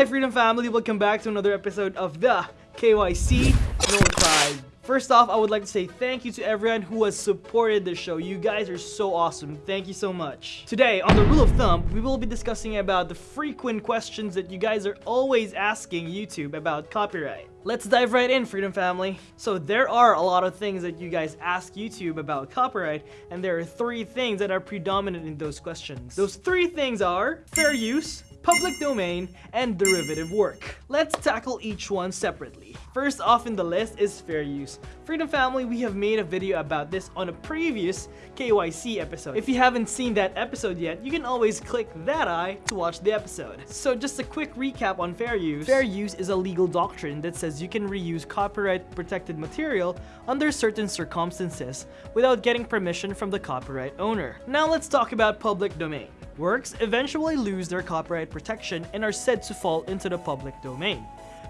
Hi Freedom Family, welcome back to another episode of the KYC Notified. First off, I would like to say thank you to everyone who has supported the show. You guys are so awesome. Thank you so much. Today, on the rule of thumb, we will be discussing about the frequent questions that you guys are always asking YouTube about copyright. Let's dive right in, Freedom Family. So there are a lot of things that you guys ask YouTube about copyright, and there are three things that are predominant in those questions. Those three things are fair use, public domain, and derivative work. Let's tackle each one separately. First off in the list is fair use. Freedom Family, we have made a video about this on a previous KYC episode. If you haven't seen that episode yet, you can always click that eye to watch the episode. So just a quick recap on fair use. Fair use is a legal doctrine that says you can reuse copyright protected material under certain circumstances without getting permission from the copyright owner. Now let's talk about public domain. Works eventually lose their copyright protection and are said to fall into the public domain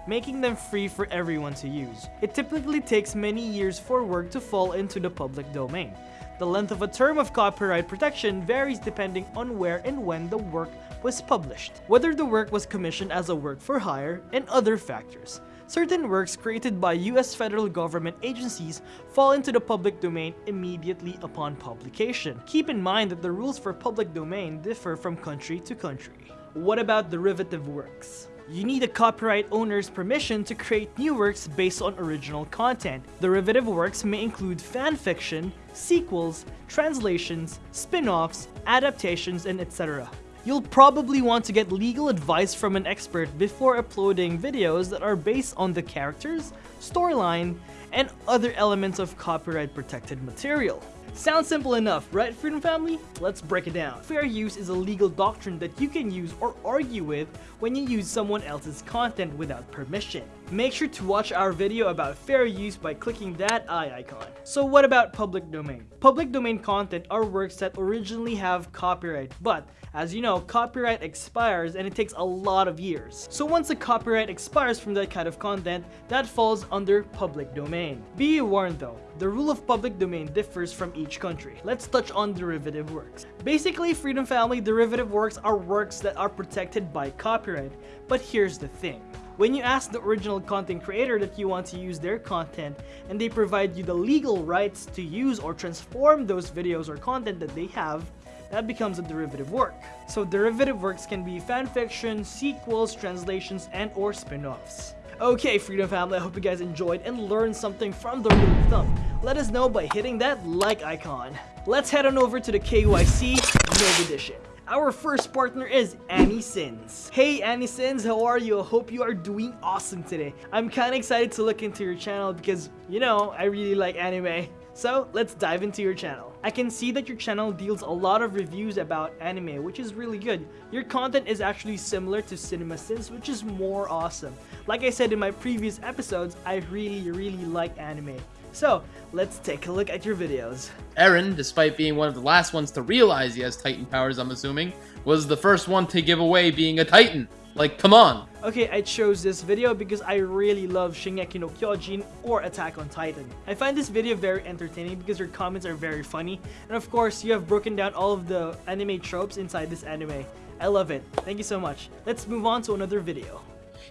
making them free for everyone to use. It typically takes many years for work to fall into the public domain. The length of a term of copyright protection varies depending on where and when the work was published, whether the work was commissioned as a work for hire, and other factors. Certain works created by US federal government agencies fall into the public domain immediately upon publication. Keep in mind that the rules for public domain differ from country to country. What about derivative works? You need a copyright owner's permission to create new works based on original content. Derivative works may include fan fiction, sequels, translations, spin-offs, adaptations, and etc. You'll probably want to get legal advice from an expert before uploading videos that are based on the characters, storyline, and other elements of copyright protected material. Sounds simple enough, right Freedom Family? Let's break it down. Fair use is a legal doctrine that you can use or argue with when you use someone else's content without permission. Make sure to watch our video about fair use by clicking that eye icon. So what about public domain? Public domain content are works that originally have copyright, but as you know, copyright expires and it takes a lot of years. So once the copyright expires from that kind of content, that falls under public domain. Be warned though, the rule of public domain differs from each country. Let's touch on derivative works. Basically, Freedom Family derivative works are works that are protected by copyright, but here's the thing. When you ask the original content creator that you want to use their content and they provide you the legal rights to use or transform those videos or content that they have, that becomes a derivative work. So derivative works can be fanfiction, sequels, translations, and or spin-offs. Okay, Freedom Family, I hope you guys enjoyed and learned something from the rule of thumb. Let us know by hitting that like icon. Let's head on over to the KYC Nov Edition. Our first partner is Anime Sins. Hey Anime Sins, how are you? I hope you are doing awesome today. I'm kinda excited to look into your channel because, you know, I really like anime. So let's dive into your channel. I can see that your channel deals a lot of reviews about anime, which is really good. Your content is actually similar to CinemaSins, which is more awesome. Like I said in my previous episodes, I really, really like anime. So, let's take a look at your videos. Eren, despite being one of the last ones to realize he has Titan powers, I'm assuming, was the first one to give away being a Titan. Like, come on. Okay, I chose this video because I really love Shingeki no Kyojin or Attack on Titan. I find this video very entertaining because your comments are very funny, and of course, you have broken down all of the anime tropes inside this anime. I love it. Thank you so much. Let's move on to another video.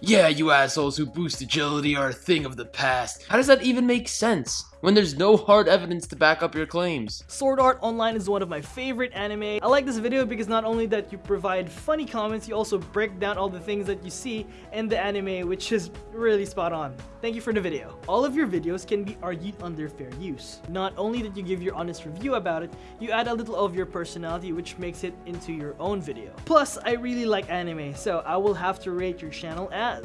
Yeah, you assholes who boost agility are a thing of the past. How does that even make sense? When there's no hard evidence to back up your claims. Sword Art Online is one of my favorite anime. I like this video because not only that you provide funny comments, you also break down all the things that you see in the anime, which is really spot on. Thank you for the video. All of your videos can be argued under fair use. Not only that you give your honest review about it, you add a little of your personality which makes it into your own video. Plus, I really like anime, so I will have to rate your channel as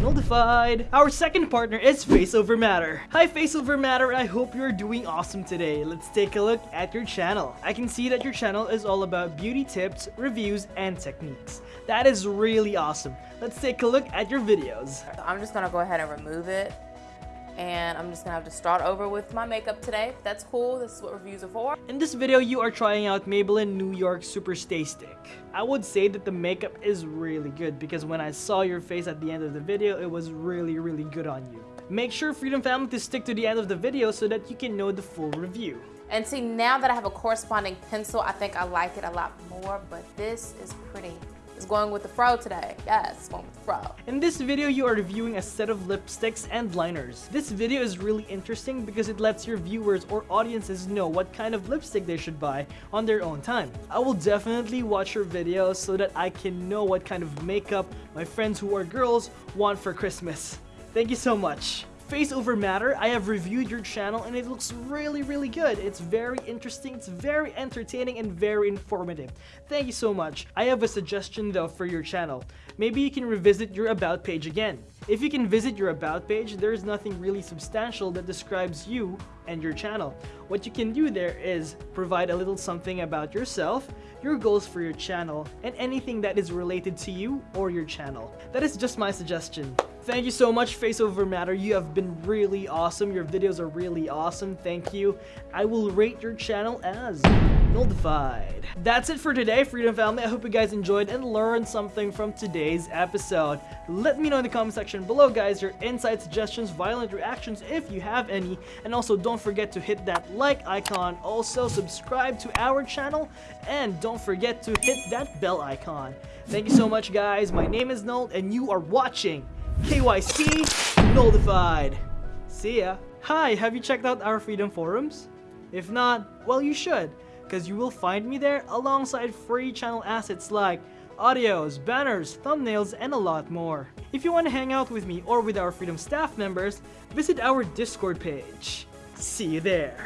Notified. Our second partner is Face Over Matter. Hi Face Over Matter, I hope you're doing awesome today. Let's take a look at your channel. I can see that your channel is all about beauty tips, reviews, and techniques. That is really awesome. Let's take a look at your videos. I'm just gonna go ahead and remove it and I'm just gonna have to start over with my makeup today. That's cool, this is what reviews are for. In this video, you are trying out Maybelline New York Super Stay Stick. I would say that the makeup is really good because when I saw your face at the end of the video, it was really, really good on you. Make sure Freedom Family to stick to the end of the video so that you can know the full review. And see, now that I have a corresponding pencil, I think I like it a lot more, but this is pretty. It's going with the fro today. Yes, going with the fro. In this video, you are reviewing a set of lipsticks and liners. This video is really interesting because it lets your viewers or audiences know what kind of lipstick they should buy on their own time. I will definitely watch your videos so that I can know what kind of makeup my friends who are girls want for Christmas. Thank you so much. Face Over Matter, I have reviewed your channel and it looks really really good. It's very interesting, it's very entertaining and very informative. Thank you so much. I have a suggestion though for your channel. Maybe you can revisit your about page again. If you can visit your about page, there is nothing really substantial that describes you and your channel. What you can do there is provide a little something about yourself, your goals for your channel, and anything that is related to you or your channel. That is just my suggestion. Thank you so much, Face Over Matter. You have been really awesome. Your videos are really awesome. Thank you. I will rate your channel as nullified. That's it for today, Freedom Family. I hope you guys enjoyed and learned something from today's episode. Let me know in the comment section below, guys, your insight, suggestions, violent reactions, if you have any. And also, don't forget to hit that like icon. Also, subscribe to our channel. And don't forget to hit that bell icon. Thank you so much, guys. My name is Nold, and you are watching KYC Nullified. See ya. Hi, have you checked out our Freedom Forums? If not, well you should, because you will find me there alongside free channel assets like audios, banners, thumbnails, and a lot more. If you want to hang out with me or with our Freedom staff members, visit our Discord page. See you there.